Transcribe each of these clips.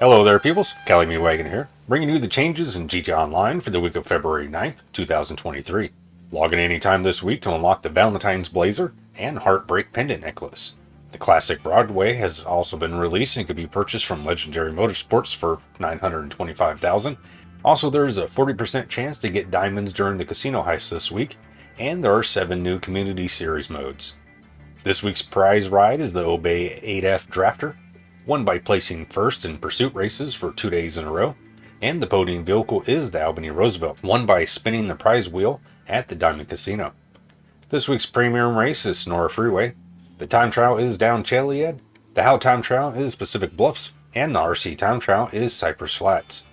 Hello there peoples, Cali Me Wagon here, bringing you the changes in GTA Online for the week of February 9th, 2023. Log in anytime this week to unlock the Valentine's Blazer and Heartbreak Pendant Necklace. The classic Broadway has also been released and could be purchased from Legendary Motorsports for 925000 Also, there is a 40% chance to get diamonds during the casino heist this week, and there are 7 new Community Series modes. This week's prize ride is the Obey 8F Drafter, won by placing first in pursuit races for two days in a row, and the podium vehicle is the Albany Roosevelt, won by spinning the prize wheel at the Diamond Casino. This week's premium race is Senora Freeway, the time trial is down Chiliad, the How time trial is Pacific Bluffs, and the RC time trial is Cypress Flats.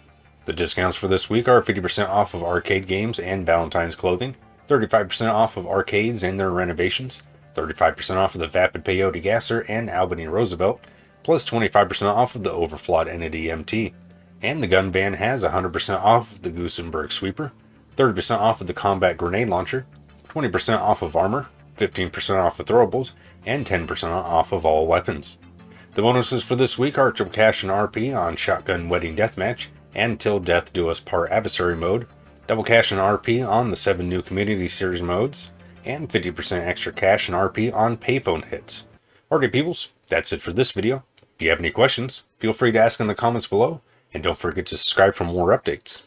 The discounts for this week are 50% off of arcade games and Valentine's clothing, 35% off of arcades and their renovations, 35% off of the Vapid Peyote Gasser and Albany Roosevelt, plus 25% off of the Overflod Entity MT. And the gun van has 100% off of the Gusenberg Sweeper, 30% off of the Combat Grenade Launcher, 20% off of armor, 15% off of throwables, and 10% off of all weapons. The bonuses for this week are triple cash and RP on Shotgun Wedding Deathmatch and Till Death Do Us Part Adversary Mode, double cash and RP on the 7 new Community Series modes, and 50% extra cash and RP on payphone hits. Alright peoples, that's it for this video. If you have any questions, feel free to ask in the comments below, and don't forget to subscribe for more updates.